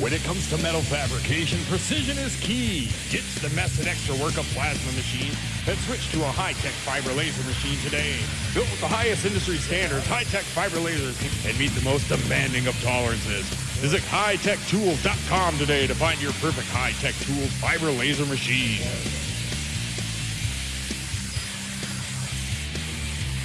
When it comes to metal fabrication, precision is key. Ditch the mess and extra work of plasma machines and switch to a high-tech fiber laser machine today. Built with the highest industry standards, high-tech fiber lasers can meet the most demanding of tolerances. Visit hightech.tools.com today to find your perfect high-tech tools fiber laser machine.